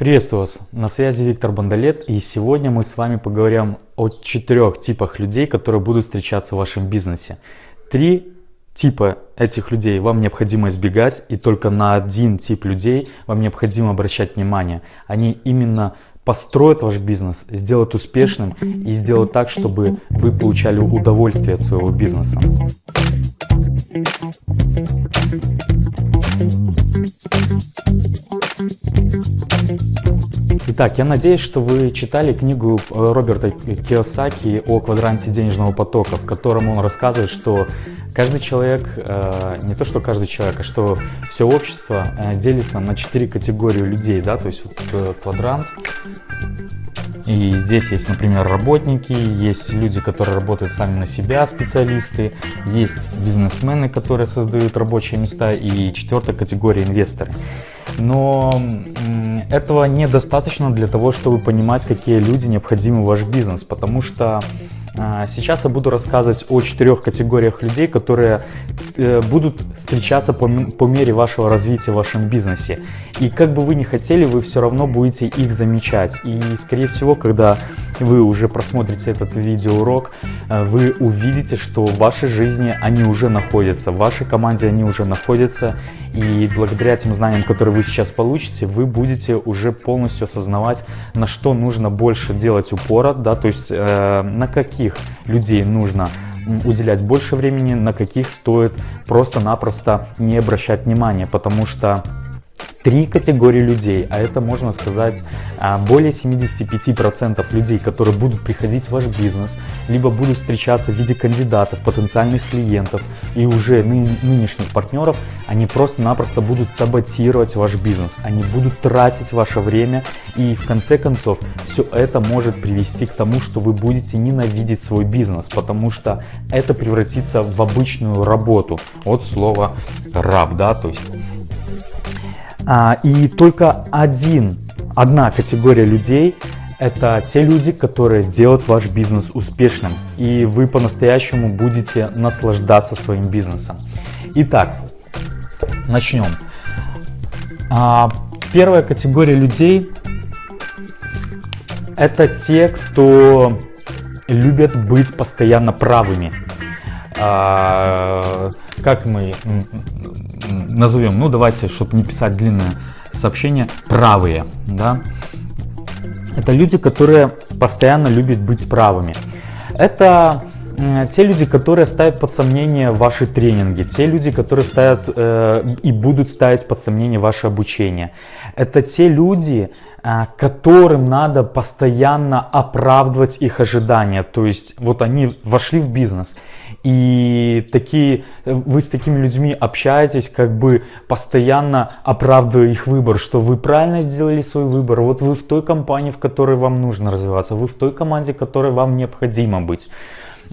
Приветствую вас! На связи Виктор Бондолет и сегодня мы с вами поговорим о четырех типах людей, которые будут встречаться в вашем бизнесе. Три типа этих людей вам необходимо избегать и только на один тип людей вам необходимо обращать внимание. Они именно построят ваш бизнес, сделают успешным и сделают так, чтобы вы получали удовольствие от своего бизнеса. Итак, я надеюсь, что вы читали книгу э, Роберта Киосаки о квадранте денежного потока, в котором он рассказывает, что каждый человек, э, не то что каждый человек, а что все общество э, делится на четыре категории людей, да, то есть вот квадрант. И здесь есть, например, работники, есть люди, которые работают сами на себя, специалисты, есть бизнесмены, которые создают рабочие места, и четвертая категория инвесторы. Но этого недостаточно для того, чтобы понимать, какие люди необходимы в ваш бизнес, потому что Сейчас я буду рассказывать о четырех категориях людей, которые э, будут встречаться по, мере вашего развития в вашем бизнесе. И как бы вы ни хотели, вы все равно будете их замечать. И скорее всего, когда вы уже просмотрите этот видеоурок, э, вы увидите, что в вашей жизни они уже находятся, в вашей команде они уже находятся. И благодаря тем знаниям, которые вы сейчас получите, вы будете уже полностью осознавать, на что нужно больше делать упора, да, то есть э, на каких людей нужно уделять больше времени, на каких стоит просто-напросто не обращать внимания, потому что три категории людей, а это можно сказать а, более 75% людей, которые будут приходить в ваш бизнес, либо будут встречаться в виде кандидатов, потенциальных клиентов и уже ны нынешних партнеров, они просто-напросто будут саботировать ваш бизнес, они будут тратить ваше время и в конце концов все это может привести к тому, что вы будете ненавидеть свой бизнес, потому что это превратится в обычную работу. От слова раб, да, то есть и только один, одна категория людей это те люди, которые сделают ваш бизнес успешным, и вы по-настоящему будете наслаждаться своим бизнесом. Итак, начнем. А, первая категория людей это те, кто любят быть постоянно правыми. А, как мы назовем, ну давайте, чтобы не писать длинное сообщение, правые, да. Это люди, которые постоянно любят быть правыми. Это те люди, которые ставят под сомнение ваши тренинги, те люди, которые ставят э, и будут ставить под сомнение ваше обучение. Это те люди, э, которым надо постоянно оправдывать их ожидания. То есть вот они вошли в бизнес, и такие, вы с такими людьми общаетесь, как бы постоянно оправдывая их выбор, что вы правильно сделали свой выбор, вот вы в той компании, в которой вам нужно развиваться, вы в той команде, в которой вам необходимо быть.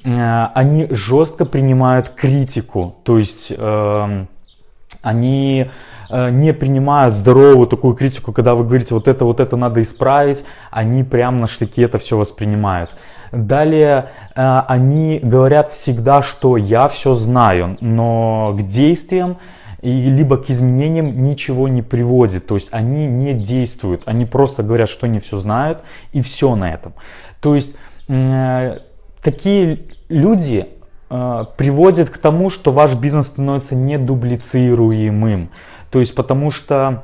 Э, они жестко принимают критику, то есть э, они э, не принимают здоровую такую критику, когда вы говорите, вот это, вот это надо исправить, они прям на штыки это все воспринимают. Далее э, они говорят всегда, что я все знаю, но к действиям и либо к изменениям ничего не приводит. То есть они не действуют, они просто говорят, что они все знают и все на этом. То есть э, такие люди э, приводят к тому, что ваш бизнес становится недублицируемым. То есть потому что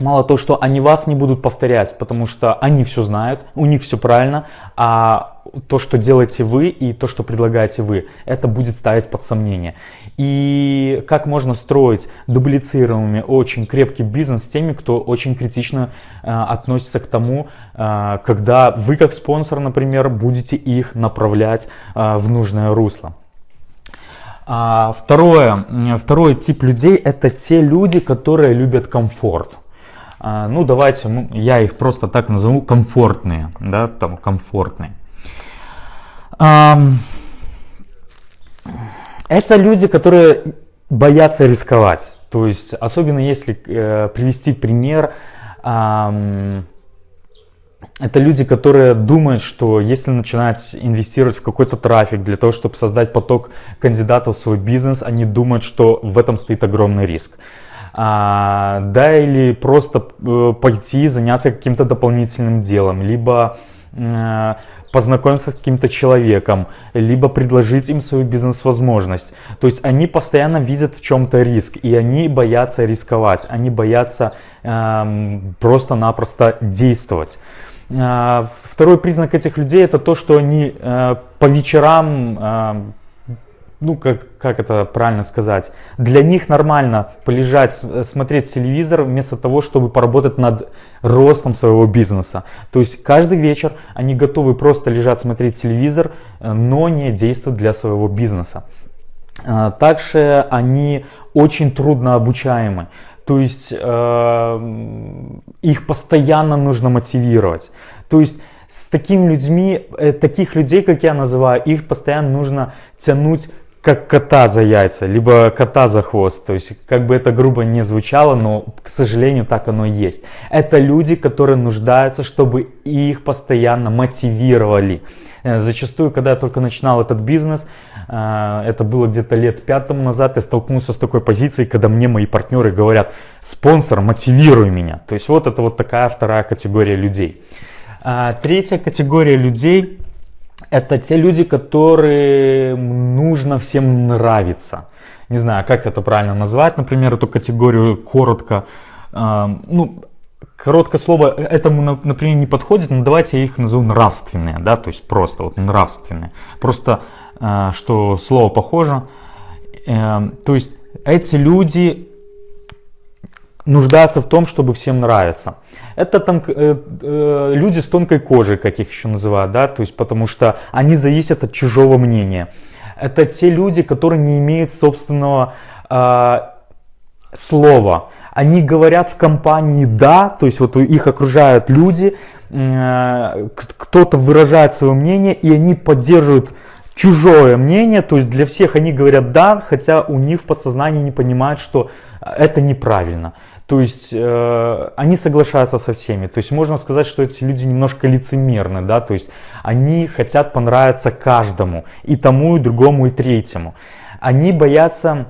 Мало того, что они вас не будут повторять, потому что они все знают, у них все правильно, а то, что делаете вы и то, что предлагаете вы, это будет ставить под сомнение. И как можно строить дублицируемый, очень крепкий бизнес с теми, кто очень критично э, относится к тому, э, когда вы как спонсор, например, будете их направлять э, в нужное русло. А второе, второй тип людей это те люди, которые любят комфорт. А, ну давайте я их просто так назову комфортные, да, там комфортные. Это люди, которые боятся рисковать. То есть, особенно если э, привести пример, это люди, которые думают, что если начинать инвестировать в какой-то трафик для того, чтобы создать поток кандидатов в свой бизнес, они думают, что в этом стоит огромный риск. а, да, или просто э, пойти заняться каким-то дополнительным делом, либо э, познакомиться с каким-то человеком, либо предложить им свою бизнес-возможность. То есть они постоянно видят в чем-то риск, и они боятся рисковать, они боятся э, просто-напросто действовать. Э, второй признак этих людей это то, что они э, по вечерам э, ну, как, как это правильно сказать, для них нормально полежать, смотреть телевизор, вместо того, чтобы поработать над ростом своего бизнеса. То есть каждый вечер они готовы просто лежать, смотреть телевизор, э, но не действовать для своего бизнеса. Э, также они очень трудно обучаемы. То есть э, их постоянно нужно мотивировать. То есть с такими людьми, э, таких людей, как я называю, их постоянно нужно тянуть как кота за яйца, либо кота за хвост. То есть, как бы это грубо не звучало, но, к сожалению, так оно и есть. Это люди, которые нуждаются, чтобы их постоянно мотивировали. Э, зачастую, когда я только начинал этот бизнес, э, это было где-то лет пять тому назад, я столкнулся с такой позицией, когда мне мои партнеры говорят, спонсор, мотивируй меня. То есть, вот это вот такая вторая категория людей. А, третья категория людей это те люди, которые нужно всем нравиться. Не знаю, как это правильно назвать, например, эту категорию коротко. Ну, короткое слово этому, например, не подходит, но давайте я их назову нравственные, да, то есть просто вот нравственные. Просто, а, что слово похоже. Эм, то есть эти люди нуждаются в том, чтобы всем нравиться. Это там э, э, люди с тонкой кожей, как их еще называют, да, то есть потому что они зависят от чужого мнения. Это те люди, которые не имеют собственного э, слова. Они говорят в компании «да», то есть вот их окружают люди, э, кто-то выражает свое мнение, и они поддерживают чужое мнение, то есть для всех они говорят «да», хотя у них в подсознании не понимают, что это неправильно. То есть э, они соглашаются со всеми. То есть можно сказать, что эти люди немножко лицемерны, да, то есть они хотят понравиться каждому, и тому, и другому, и третьему. Они боятся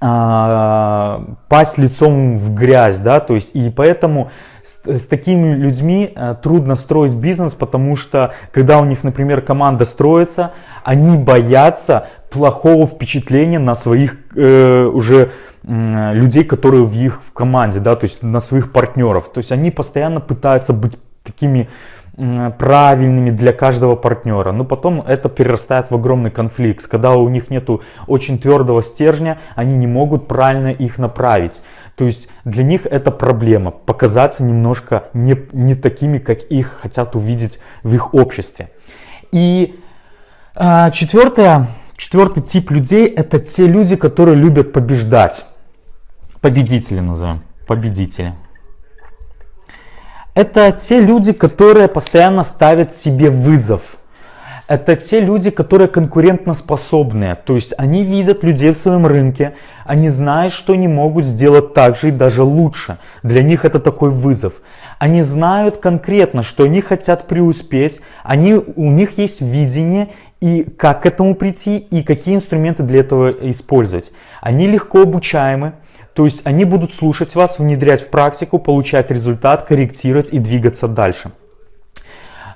э, пасть лицом в грязь, да, то есть и поэтому с, с такими людьми э, трудно строить бизнес, потому что когда у них, например, команда строится, они боятся плохого впечатления на своих э, уже людей, которые в их в команде, да, то есть на своих партнеров. То есть они постоянно пытаются быть такими правильными для каждого партнера. Но потом это перерастает в огромный конфликт. Когда у них нету очень твердого стержня, они не могут правильно их направить. То есть для них это проблема. Показаться немножко не, не такими, как их хотят увидеть в их обществе. И а, четвертое, четвертый тип людей это те люди, которые любят побеждать. Победители назовем. Победители. Это те люди, которые постоянно ставят себе вызов. Это те люди, которые конкурентоспособные. То есть они видят людей в своем рынке, они знают, что они могут сделать так же и даже лучше. Для них это такой вызов. Они знают конкретно, что они хотят преуспеть, они, у них есть видение и как к этому прийти, и какие инструменты для этого использовать. Они легко обучаемы, то есть они будут слушать вас, внедрять в практику, получать результат, корректировать и двигаться дальше.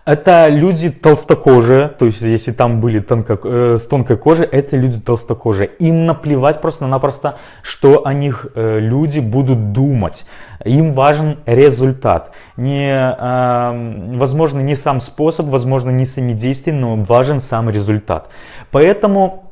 Это люди толстокожие, то есть если там были тонко, э, с тонкой кожей, это люди толстокожие. Им наплевать просто-напросто, что о них э, люди будут думать. Им важен результат. Не, э, возможно, не сам способ, возможно, не сами действия, но важен сам результат. Поэтому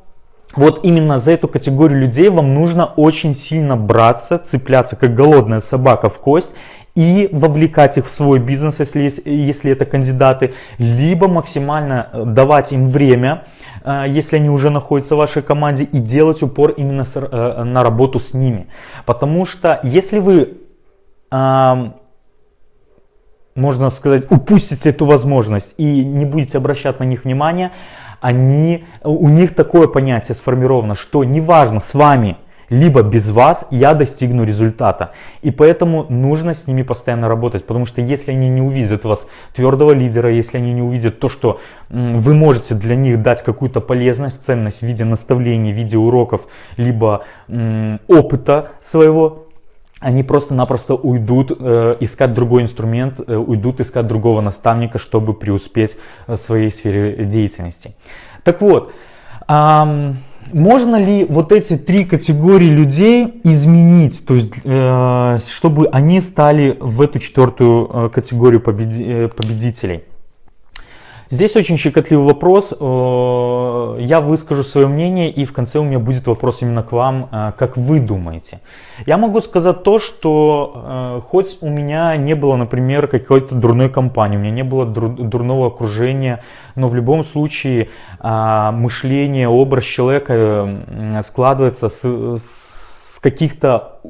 вот именно за эту категорию людей вам нужно очень сильно браться, цепляться как голодная собака в кость и вовлекать их в свой бизнес, если, если это кандидаты, либо максимально э, давать им время, э, если они уже находятся в вашей команде, и делать упор именно э, на работу с ними. Потому что если вы, можно сказать, упустите эту возможность и не будете обращать на них внимания, они, у них такое понятие сформировано, что неважно с вами, либо без вас я достигну результата. И поэтому нужно с ними постоянно работать, потому что если они не увидят вас твердого лидера, если они не увидят то, что вы можете для них дать какую-то полезность, ценность в виде наставлений, в виде уроков, либо опыта своего, они просто-напросто уйдут э, искать другой инструмент, э, уйдут искать другого наставника, чтобы преуспеть в своей сфере деятельности. Так вот, эм, можно ли вот эти три категории людей изменить, то есть, э, чтобы они стали в эту четвертую э, категорию победи э, победителей? Здесь очень щекотливый вопрос. Э, я выскажу свое мнение и в конце у меня будет вопрос именно к вам, э, как вы думаете. Я могу сказать то, что э, хоть у меня не было, например, какой-то дурной компании, у меня не было дурного окружения, но в любом случае мышление, образ человека складывается с, с каких-то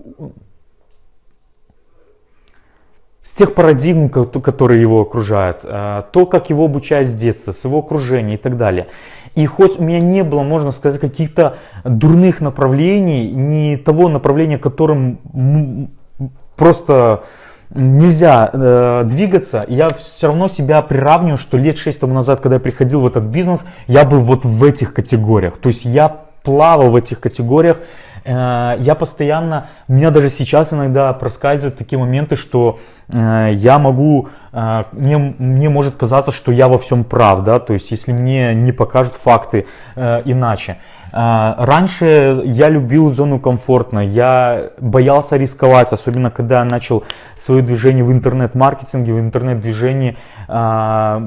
с тех парадигм, которые его окружают, э, то, как его обучают с детства, с его окружения и так далее. И хоть у меня не было, можно сказать, каких-то дурных направлений, не того направления, которым просто нельзя э, двигаться, я все равно себя приравниваю, что лет 6 тому назад, когда я приходил в этот бизнес, я был вот в этих категориях. То есть я плавал в этих категориях, я постоянно, у меня даже сейчас иногда проскальзывают такие моменты, что э, я могу, э, мне, мне может казаться, что я во всем прав, да, то есть если мне не покажут факты иначе. А, раньше я любил зону комфортно, я боялся рисковать, особенно когда я начал свое движение в интернет-маркетинге, в интернет-движении, а,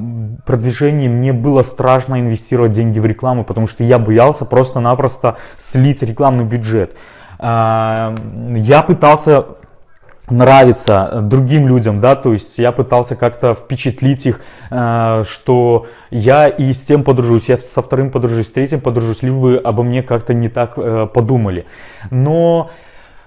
продвижении. Мне было страшно инвестировать деньги в рекламу, потому что я боялся просто-напросто слить рекламный бюджет. А, я пытался нравится другим людям, да, то есть я пытался как-то впечатлить их, э, что я и с тем подружусь, я со вторым подружусь, с третьим подружусь, либо бы обо мне как-то не так э, подумали. Но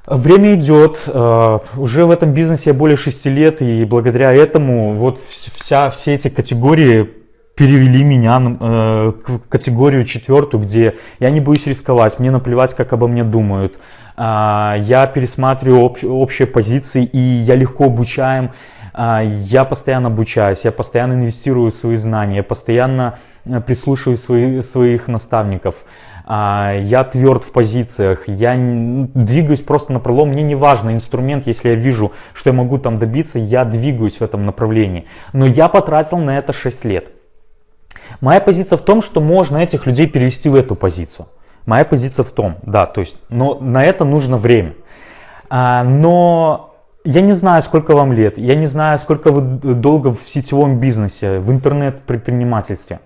время идет, э, уже в этом бизнесе я более 6 лет, и благодаря этому вот вся, все эти категории перевели меня в категорию четвертую, где я не боюсь рисковать, мне наплевать, как обо мне думают, я пересматриваю об, общие позиции и я легко обучаем, а, я постоянно обучаюсь, я постоянно инвестирую в свои знания, я постоянно э, прислушиваюсь свои, своих наставников, а, я тверд в позициях, я двигаюсь просто на пролом, мне не важно инструмент, если я вижу, что я могу там добиться, я двигаюсь в этом направлении. Но я потратил на это 6 лет. Моя позиция в том, что можно этих людей перевести в эту позицию. Моя позиция в том, да, то есть, но на это нужно время. А, но я не знаю, сколько вам лет, я не знаю, сколько вы долго в сетевом бизнесе, в интернет-предпринимательстве.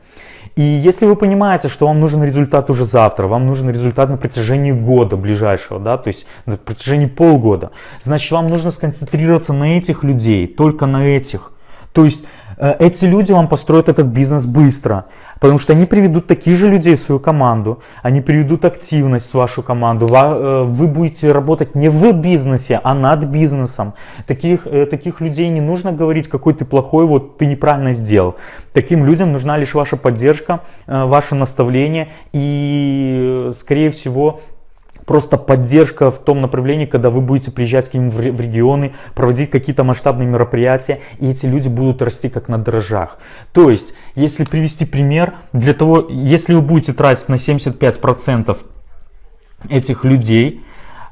И если вы понимаете, что вам нужен результат уже завтра, вам нужен результат на протяжении года ближайшего, да, то есть на протяжении полгода, значит вам нужно сконцентрироваться на этих людей, только на этих. То есть Э, эти люди вам построят этот бизнес быстро, потому что они приведут таких же людей в свою команду, они приведут активность в вашу команду, э, вы будете работать не в бизнесе, а над бизнесом. Таких, э, таких людей не нужно говорить, какой ты плохой, вот ты неправильно сделал. Таким людям нужна лишь ваша поддержка, ваше наставление и, скорее всего, просто поддержка в том направлении, когда вы будете приезжать к ним в регионы, проводить какие-то масштабные мероприятия, и эти люди будут расти как на дрожжах. То есть, если привести пример, для того, если вы будете тратить на 75% этих людей,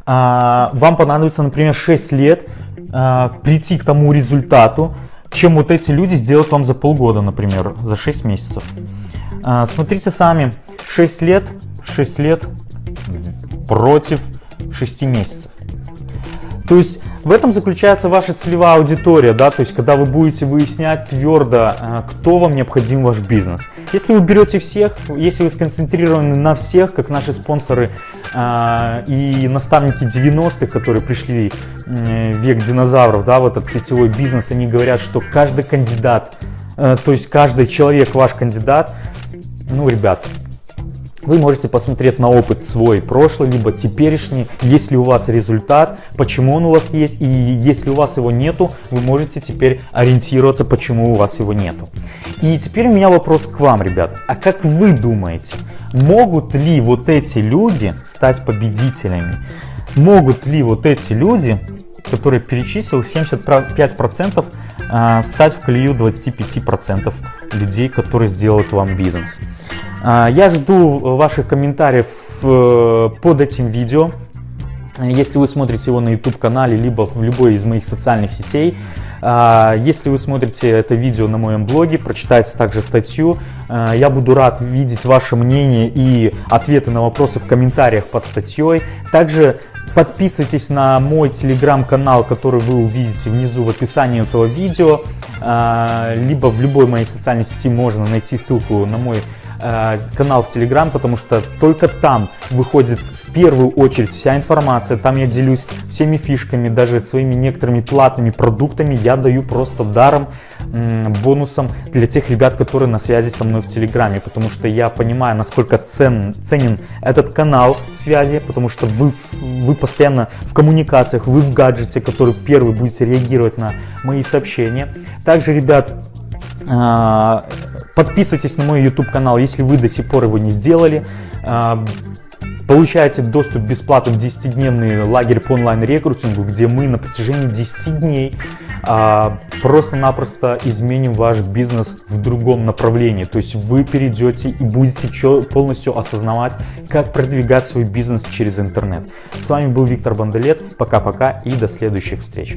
а, вам понадобится, например, 6 лет а, прийти к тому результату, чем вот эти люди сделают вам за полгода, например, за 6 месяцев. А, смотрите сами, 6 лет, 6 лет против 6 месяцев. То есть в этом заключается ваша целевая аудитория, да, то есть когда вы будете выяснять твердо, э, кто вам необходим ваш бизнес. Если вы берете всех, если вы сконцентрированы на всех, как наши спонсоры э, и наставники 90-х, которые пришли э, век динозавров, да, в этот сетевой бизнес, они говорят, что каждый кандидат, э, то есть каждый человек ваш кандидат, ну, ребят, вы можете посмотреть на опыт свой прошлый, либо теперешний, ли у вас результат, почему он у вас есть, и если у вас его нету, вы можете теперь ориентироваться, почему у вас его нету. И теперь у меня вопрос к вам, ребят. А как вы думаете, могут ли вот эти люди стать победителями? Могут ли вот эти люди, которые перечислил, 75% а, стать в колею 25% людей, которые сделают вам бизнес? А, я жду ваших комментариев э, под этим видео. если вы смотрите его на YouTube-канале, либо в любой из моих социальных сетей. А, если вы смотрите это видео на моем блоге, прочитайте также статью. Я буду рад видеть ваше мнение и ответы на вопросы в комментариях под статьей. Также подписывайтесь на мой телеграм-канал, который вы увидите внизу в описании этого видео. А, либо в любой моей социальной сети можно найти ссылку на мой Э, канал в Телеграм, потому что только там выходит в первую очередь вся информация. Там я делюсь всеми фишками, даже своими некоторыми платными продуктами я даю просто даром, бонусом для тех ребят, которые на связи со мной в Телеграме, потому что я понимаю, насколько цен, ценен этот канал связи, потому что вы, вы постоянно в коммуникациях, вы в гаджете, который первый будете реагировать на мои сообщения. Также, ребят, Подписывайтесь на мой YouTube канал, если вы до сих пор его не сделали. А, получаете доступ бесплатно в 10-дневный лагерь по онлайн-рекрутингу, где мы на протяжении 10 дней а, просто-напросто изменим ваш бизнес в другом направлении. То есть вы перейдете и будете полностью осознавать, как продвигать свой бизнес через интернет. С вами был Виктор Банделет. Пока-пока и до следующих встреч.